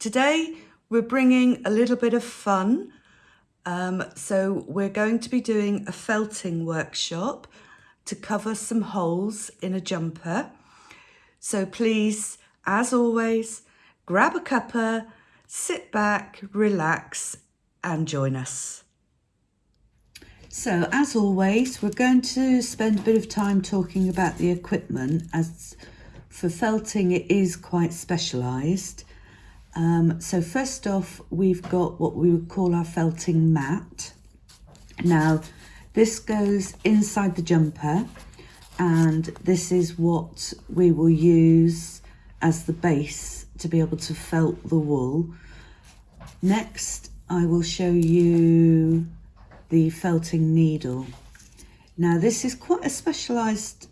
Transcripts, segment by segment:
Today we're bringing a little bit of fun. Um, so we're going to be doing a felting workshop to cover some holes in a jumper. So please, as always, grab a cuppa, sit back, relax and join us. So as always, we're going to spend a bit of time talking about the equipment as for felting it is quite specialised. Um, so first off, we've got what we would call our felting mat. Now, this goes inside the jumper and this is what we will use as the base to be able to felt the wool. Next, I will show you the felting needle. Now, this is quite a specialised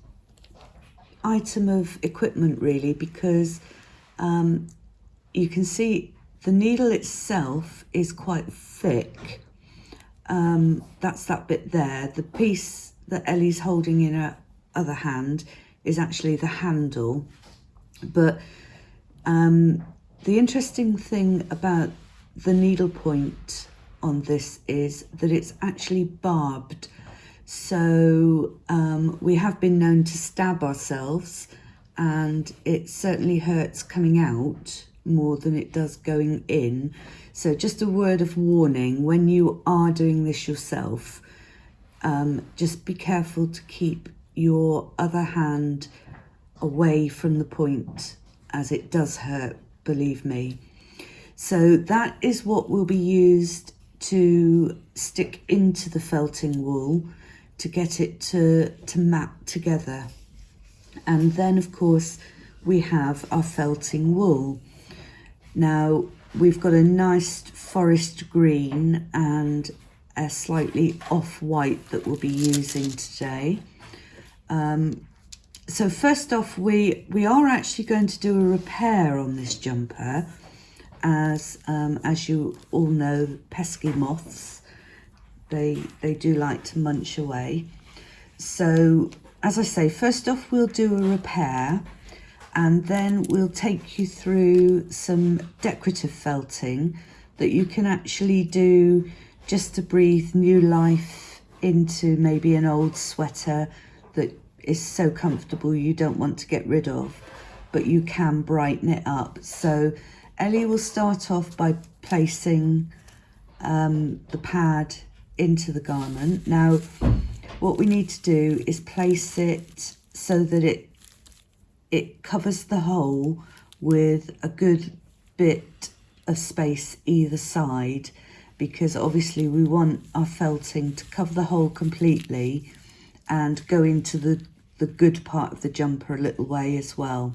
item of equipment really because um, you can see the needle itself is quite thick. Um, that's that bit there. The piece that Ellie's holding in her other hand is actually the handle. But um, the interesting thing about the needle point on this is that it's actually barbed. So um, we have been known to stab ourselves and it certainly hurts coming out more than it does going in. So just a word of warning, when you are doing this yourself, um, just be careful to keep your other hand away from the point as it does hurt, believe me. So that is what will be used to stick into the felting wool to get it to, to map together. And then of course we have our felting wool. Now we've got a nice forest green and a slightly off-white that we'll be using today. Um, so first off, we, we are actually going to do a repair on this jumper as, um, as you all know, pesky moths they, they do like to munch away. So as I say, first off, we'll do a repair and then we'll take you through some decorative felting that you can actually do just to breathe new life into maybe an old sweater that is so comfortable you don't want to get rid of, but you can brighten it up. So Ellie will start off by placing um, the pad into the garment. Now, what we need to do is place it so that it it covers the hole with a good bit of space either side because obviously we want our felting to cover the hole completely and go into the, the good part of the jumper a little way as well.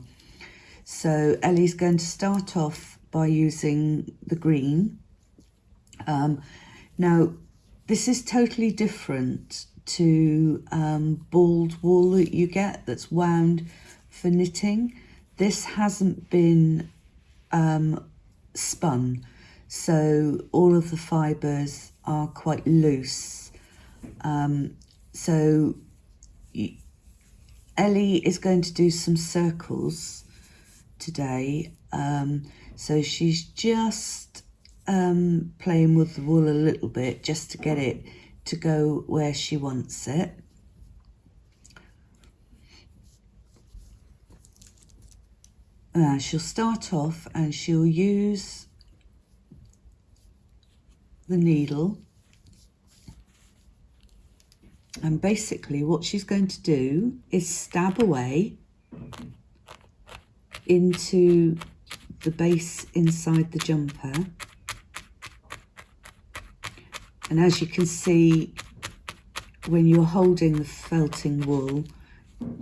So Ellie's going to start off by using the green. Um, now, this is totally different to um, balled wool that you get that's wound for knitting. This hasn't been um, spun, so all of the fibres are quite loose. Um, so Ellie is going to do some circles today. Um, so she's just um, playing with the wool a little bit just to get it to go where she wants it. Uh, she'll start off and she'll use the needle and basically what she's going to do is stab away into the base inside the jumper and as you can see, when you're holding the felting wool,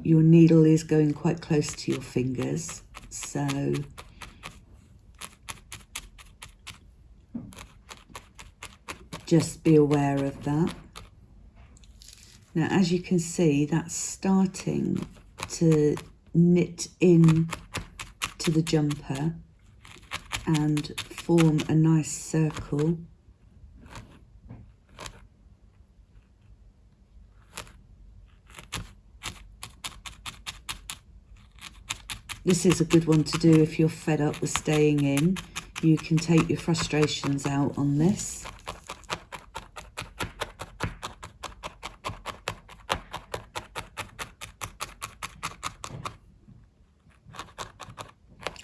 your needle is going quite close to your fingers. So just be aware of that. Now, as you can see, that's starting to knit in to the jumper and form a nice circle. This is a good one to do if you're fed up with staying in. You can take your frustrations out on this.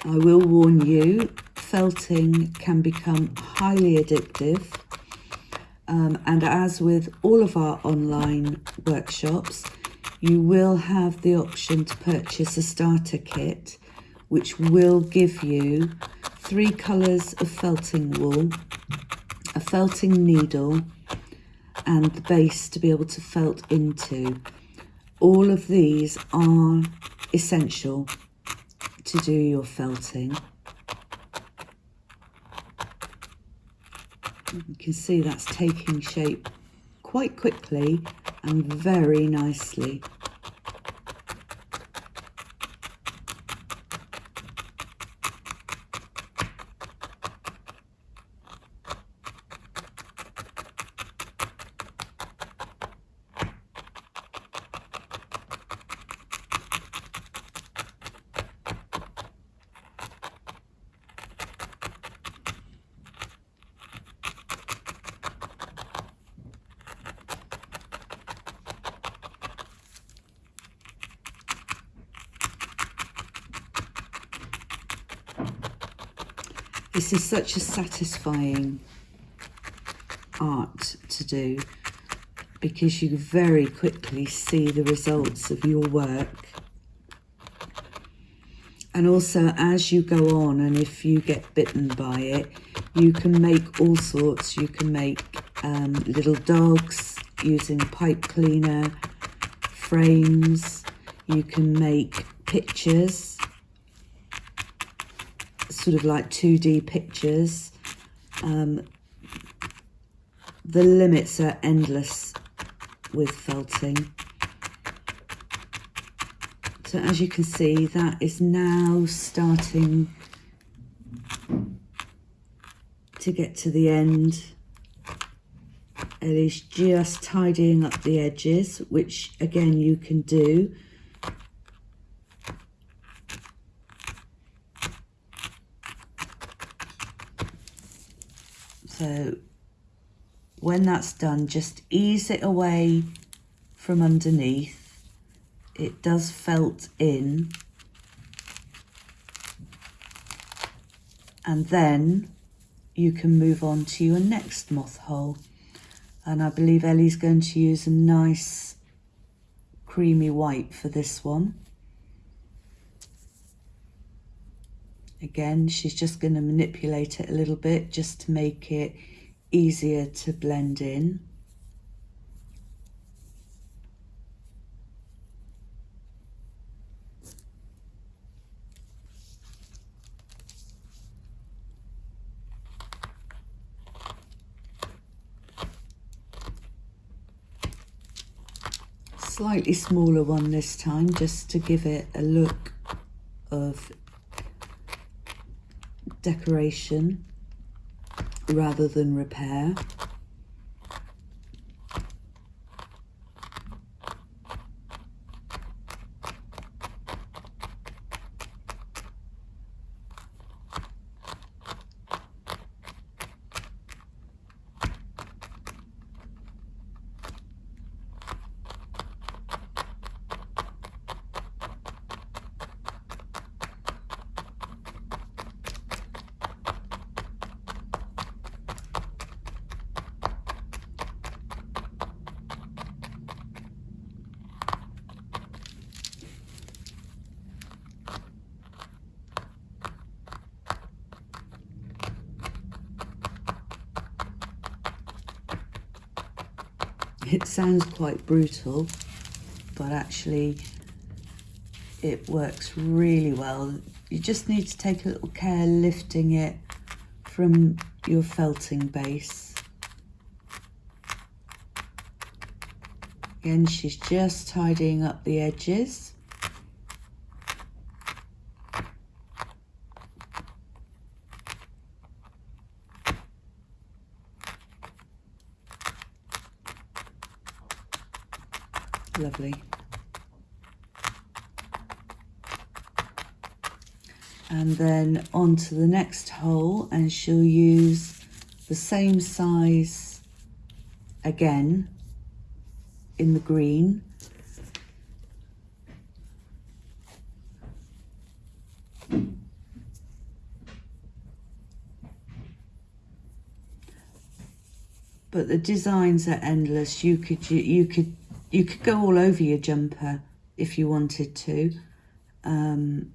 I will warn you, felting can become highly addictive. Um, and as with all of our online workshops, you will have the option to purchase a starter kit, which will give you three colours of felting wool, a felting needle, and the base to be able to felt into. All of these are essential to do your felting. You can see that's taking shape quite quickly and very nicely. This is such a satisfying art to do because you very quickly see the results of your work. And also as you go on and if you get bitten by it, you can make all sorts. You can make um, little dogs using pipe cleaner, frames, you can make pictures sort of like 2D pictures. Um, the limits are endless with felting. So as you can see, that is now starting to get to the end. Ellie's just tidying up the edges, which again you can do So when that's done, just ease it away from underneath. It does felt in. And then you can move on to your next moth hole. And I believe Ellie's going to use a nice creamy white for this one. Again, she's just going to manipulate it a little bit just to make it easier to blend in. Slightly smaller one this time just to give it a look of decoration rather than repair. It sounds quite brutal, but actually it works really well. You just need to take a little care lifting it from your felting base. Again, she's just tidying up the edges. Lovely. and then onto the next hole and she'll use the same size again in the green but the designs are endless you could you, you could you could go all over your jumper if you wanted to um,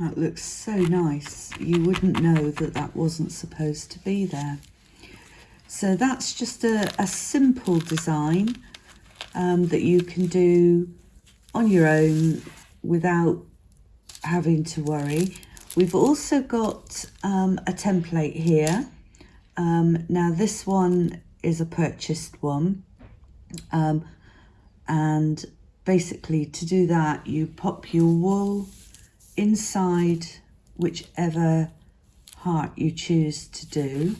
That looks so nice. You wouldn't know that that wasn't supposed to be there. So that's just a, a simple design um, that you can do on your own without having to worry. We've also got um, a template here. Um, now this one is a purchased one. Um, and basically to do that, you pop your wool inside whichever heart you choose to do.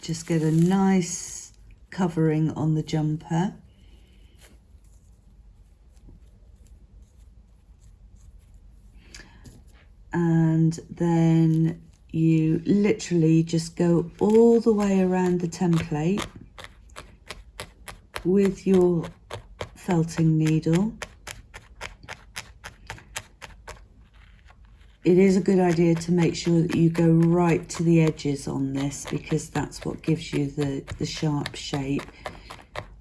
Just get a nice covering on the jumper. And then you literally just go all the way around the template with your felting needle. It is a good idea to make sure that you go right to the edges on this because that's what gives you the, the sharp shape.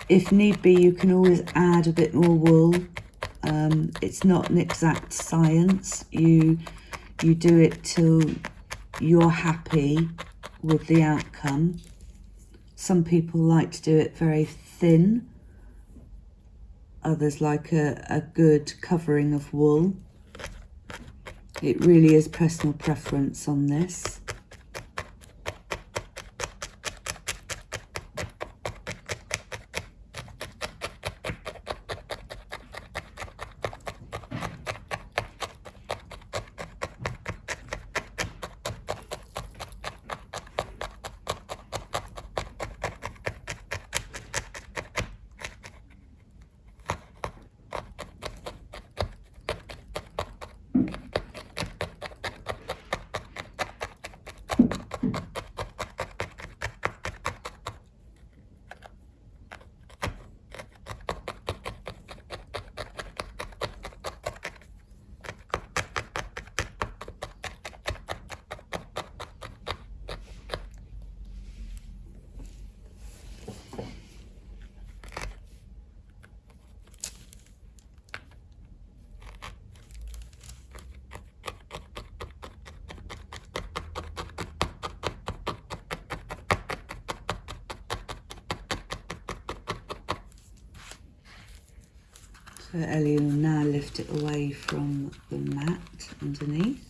If need be, you can always add a bit more wool. Um, it's not an exact science. You you do it till you're happy with the outcome. Some people like to do it very thin. Others like a, a good covering of wool. It really is personal preference on this. So Ellie will now lift it away from the mat underneath.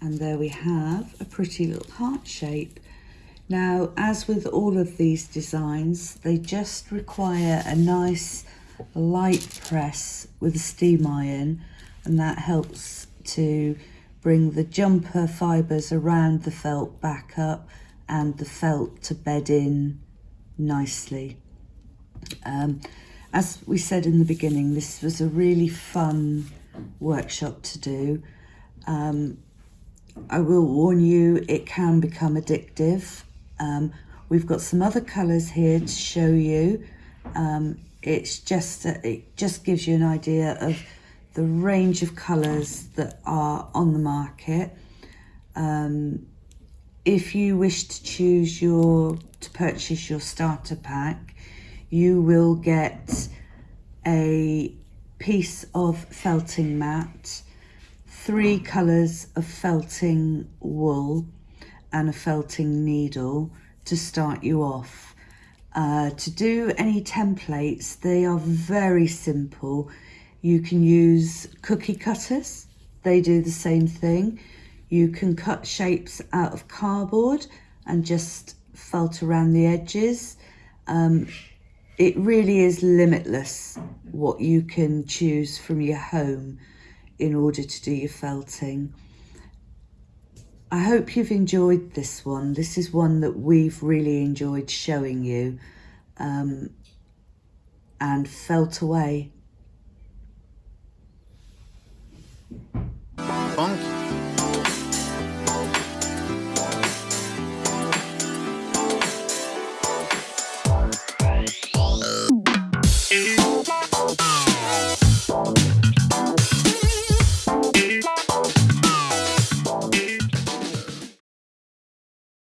And there we have a pretty little heart shape. Now, as with all of these designs, they just require a nice light press with a steam iron and that helps to bring the jumper fibres around the felt back up and the felt to bed in nicely. Um, as we said in the beginning, this was a really fun workshop to do. Um, I will warn you, it can become addictive. Um, we've got some other colours here to show you. Um, it's just, it just gives you an idea of the range of colours that are on the market. Um, if you wish to choose your, to purchase your starter pack, you will get a piece of felting mat, three colours of felting wool and a felting needle to start you off. Uh, to do any templates, they are very simple. You can use cookie cutters, they do the same thing. You can cut shapes out of cardboard and just felt around the edges. Um, it really is limitless what you can choose from your home in order to do your felting. I hope you've enjoyed this one. This is one that we've really enjoyed showing you um, and felt away. Funk